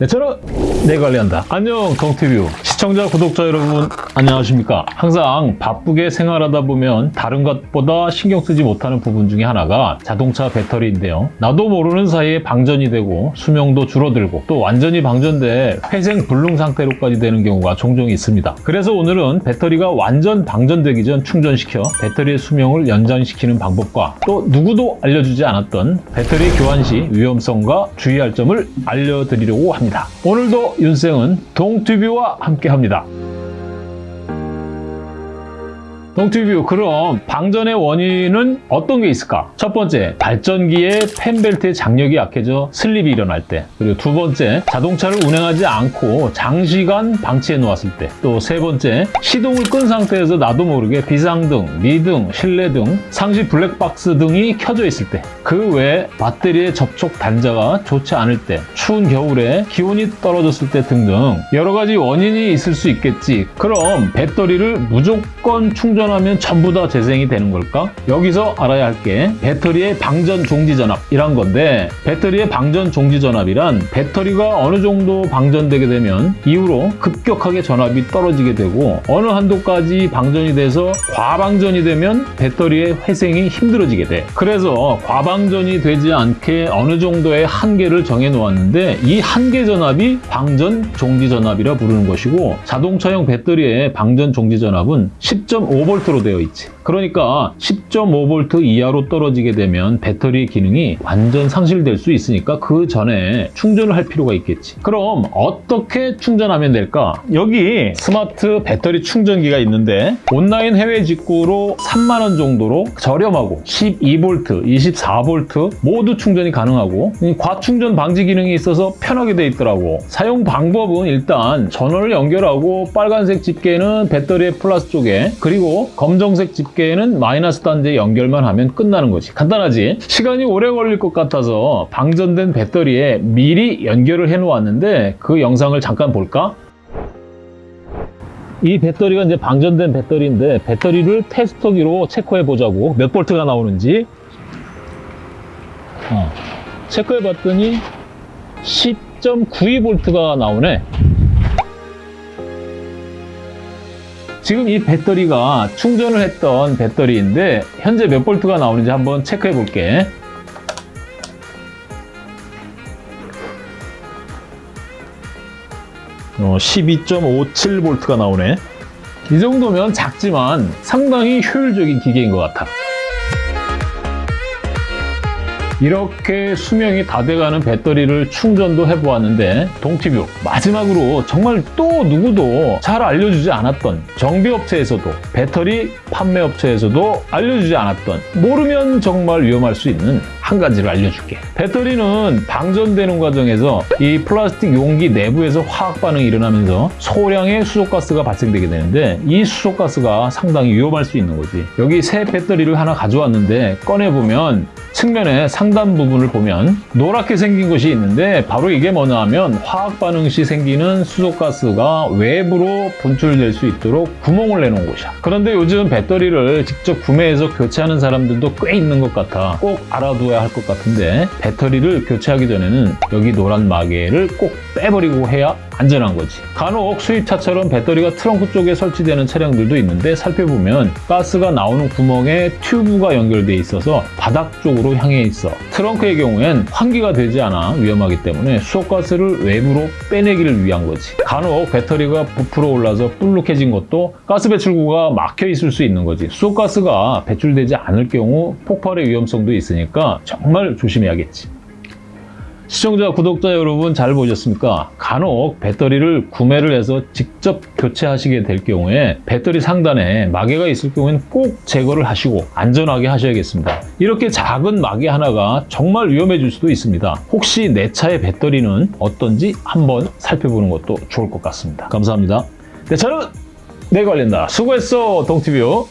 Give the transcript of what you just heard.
네, 저는 내 관리한다. 안녕, 동티뷰. 시청자, 구독자 여러분, 안녕하십니까. 항상 바쁘게 생활하다 보면 다른 것보다 신경 쓰지 못하는 부분 중에 하나가 자동차 배터리인데요. 나도 모르는 사이에 방전이 되고 수명도 줄어들고 또 완전히 방전돼 회생 불능 상태로까지 되는 경우가 종종 있습니다. 그래서 오늘은 배터리가 완전 방전되기 전 충전시켜 배터리의 수명을 연장시키는 방법과 또 누구도 알려주지 않았던 배터리 교환 시 위험성과 주의할 점을 알려드리려고 합니다. 오늘도 윤생은 동튜뷰와 함께 합니다. 동튜뷰 그럼 방전의 원인은 어떤 게 있을까? 첫 번째 발전기의 펜벨트의 장력이 약해져 슬립이 일어날 때. 그리고 두 번째 자동차를 운행하지 않고 장시간 방치해 놓았을 때. 또 세 번째 시동을 끈 상태에서 나도 모르게 비상등, 미등, 실내 등, 상시 블랙박스 등이 켜져 있을 때. 그 외에 배터리의 접촉 단자가 좋지 않을 때 추운 겨울에 기온이 떨어졌을 때 등등 여러 가지 원인이 있을 수 있겠지. 그럼 배터리를 무조건 충전 충전하면 전부 다 재생이 되는 걸까? 여기서 알아야 할 게 배터리의 방전 종지 전압이란 건데 배터리의 방전 종지 전압이란 배터리가 어느 정도 방전되게 되면 이후로 급격하게 전압이 떨어지게 되고 어느 한도까지 방전이 돼서 과방전이 되면 배터리의 회생이 힘들어지게 돼. 그래서 과방전이 되지 않게 어느 정도의 한계를 정해 놓았는데 이 한계 전압이 방전 종지 전압이라 부르는 것이고 자동차용 배터리의 방전 종지 전압은 10.5V 10V로 되어 있지. 그러니까 10.5V 이하로 떨어지게 되면 배터리 기능이 완전 상실될 수 있으니까 그 전에 충전을 할 필요가 있겠지. 그럼 어떻게 충전하면 될까? 여기 스마트 배터리 충전기가 있는데 온라인 해외 직구로 3만 원 정도로 저렴하고 12V, 24V 모두 충전이 가능하고 과충전 방지 기능이 있어서 편하게 돼 있더라고. 사용 방법은 일단 전원을 연결하고 빨간색 집게는 배터리의 플러스 쪽에 그리고 검정색 집게 에는 마이너스 단자 연결만 하면 끝나는 거지. 간단하지? 시간이 오래 걸릴 것 같아서 방전된 배터리에 미리 연결을 해놓았는데 그 영상을 잠깐 볼까? 이 배터리가 이제 방전된 배터리인데 배터리를 테스터기로 체크해 보자고 몇 볼트가 나오는지 어, 체크해 봤더니 10.92V가 나오네 지금 이 배터리가 충전을 했던 배터리인데 현재 몇 볼트가 나오는지 한번 체크해 볼게. 어, 12.57V가 나오네. 이 정도면 작지만 상당히 효율적인 기계인 것 같아 이렇게 수명이 다 돼가는 배터리를 충전도 해보았는데 동티뷰 마지막으로 정말 또 누구도 잘 알려주지 않았던 정비업체에서도 배터리 판매업체에서도 알려주지 않았던 모르면 정말 위험할 수 있는 한 가지를 알려줄게. 배터리는 방전되는 과정에서 이 플라스틱 용기 내부에서 화학 반응이 일어나면서 소량의 수소가스가 발생되게 되는데 이 수소가스가 상당히 위험할 수 있는 거지. 여기 새 배터리를 하나 가져왔는데 꺼내보면 측면에 상단 부분을 보면 노랗게 생긴 것이 있는데 바로 이게 뭐냐 하면 화학 반응 시 생기는 수소가스가 외부로 분출될 수 있도록 구멍을 내놓은 곳이야 그런데 요즘 배터리를 직접 구매해서 교체하는 사람들도 꽤 있는 것 같아 꼭 알아둬야 할 것 같은데 배터리를 교체하기 전에는 여기 노란 마개를 꼭 빼버리고 해야 안전한 거지. 간혹 수입차처럼 배터리가 트렁크 쪽에 설치되는 차량들도 있는데 살펴보면 가스가 나오는 구멍에 튜브가 연결돼 있어서 바닥 쪽으 로 향해 있어. 트렁크의 경우엔 환기가 되지 않아 위험하기 때문에 수소가스를 외부로 빼내기를 위한 거지. 간혹 배터리가 부풀어 올라서 불룩해진 것도 가스 배출구가 막혀 있을 수 있는 거지. 수소가스가 배출되지 않을 경우 폭발의 위험성도 있으니까 정말 조심해야겠지. 시청자, 구독자 여러분 잘 보셨습니까? 간혹 배터리를 구매를 해서 직접 교체하시게 될 경우에 배터리 상단에 마개가 있을 경우에는 꼭 제거를 하시고 안전하게 하셔야겠습니다. 이렇게 작은 마개 하나가 정말 위험해질 수도 있습니다. 혹시 내 차의 배터리는 어떤지 한번 살펴보는 것도 좋을 것 같습니다. 감사합니다. 내 차는 내 관련다. 수고했어, 동티뷰.